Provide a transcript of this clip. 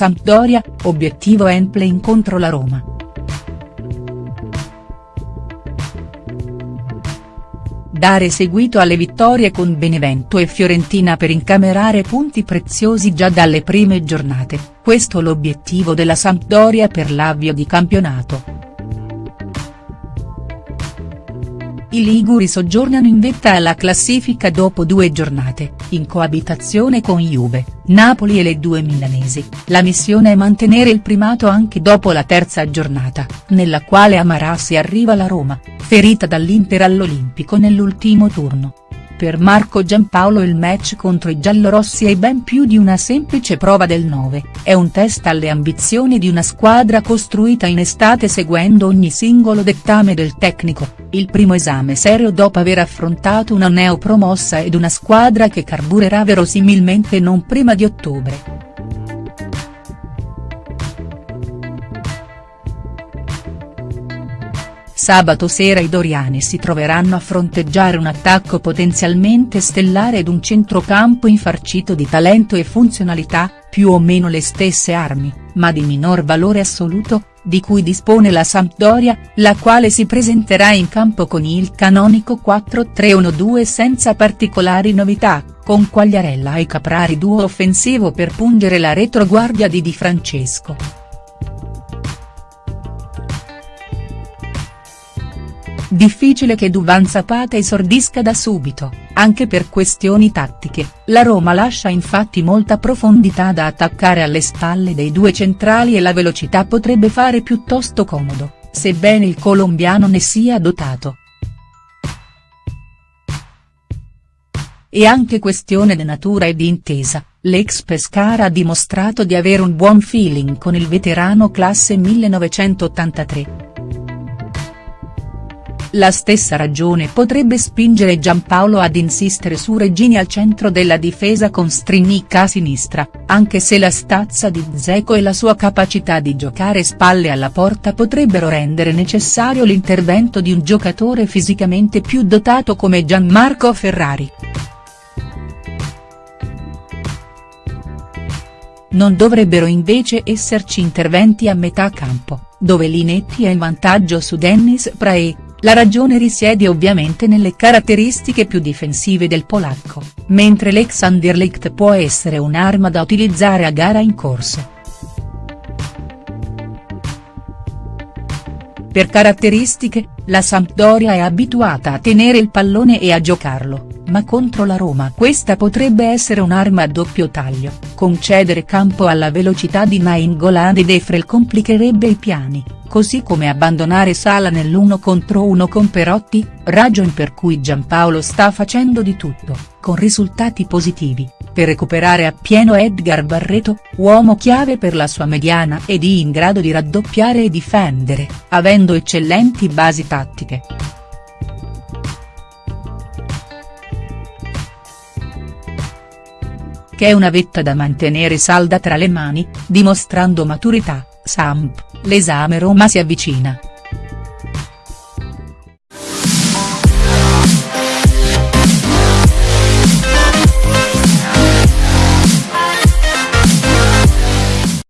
Sampdoria, obiettivo Emplein contro la Roma. Dare seguito alle vittorie con Benevento e Fiorentina per incamerare punti preziosi già dalle prime giornate, questo l'obiettivo della Sampdoria per l'avvio di campionato. I liguri soggiornano in vetta alla classifica dopo due giornate, in coabitazione con Juve, Napoli e le due milanesi, la missione è mantenere il primato anche dopo la terza giornata, nella quale a Marassi arriva la Roma, ferita dall'Inter all'Olimpico nell'ultimo turno. Per Marco Giampaolo il match contro i giallorossi è ben più di una semplice prova del 9, è un test alle ambizioni di una squadra costruita in estate seguendo ogni singolo dettame del tecnico, il primo esame serio dopo aver affrontato una neopromossa ed una squadra che carburerà verosimilmente non prima di ottobre. Sabato sera i doriani si troveranno a fronteggiare un attacco potenzialmente stellare ed un centrocampo infarcito di talento e funzionalità, più o meno le stesse armi, ma di minor valore assoluto, di cui dispone la Sampdoria, la quale si presenterà in campo con il canonico 4-3-1-2 senza particolari novità, con Quagliarella e Caprari duo offensivo per pungere la retroguardia di Di Francesco. Difficile che Duvan Zapata esordisca da subito, anche per questioni tattiche, la Roma lascia infatti molta profondità da attaccare alle spalle dei due centrali e la velocità potrebbe fare piuttosto comodo, sebbene il colombiano ne sia dotato. E anche questione di natura e di intesa, l'ex Pescara ha dimostrato di avere un buon feeling con il veterano classe 1983. La stessa ragione potrebbe spingere Giampaolo ad insistere su Regini al centro della difesa con Strinnicca a sinistra, anche se la stazza di Zeco e la sua capacità di giocare spalle alla porta potrebbero rendere necessario l'intervento di un giocatore fisicamente più dotato come Gianmarco Ferrari. Non dovrebbero invece esserci interventi a metà campo, dove Linetti è in vantaggio su Dennis Prae, la ragione risiede ovviamente nelle caratteristiche più difensive del polacco, mentre l'ex Anderlecht può essere un'arma da utilizzare a gara in corso. Per caratteristiche, la Sampdoria è abituata a tenere il pallone e a giocarlo, ma contro la Roma questa potrebbe essere un'arma a doppio taglio, concedere campo alla velocità di Nainggolan ed Efrel complicherebbe i piani così come abbandonare Sala nell'uno contro uno con Perotti, ragion per cui Giampaolo sta facendo di tutto, con risultati positivi, per recuperare appieno Edgar Barreto, uomo chiave per la sua mediana ed in grado di raddoppiare e difendere, avendo eccellenti basi tattiche. Che è una vetta da mantenere salda tra le mani, dimostrando maturità, Samp, l'esame Roma si avvicina.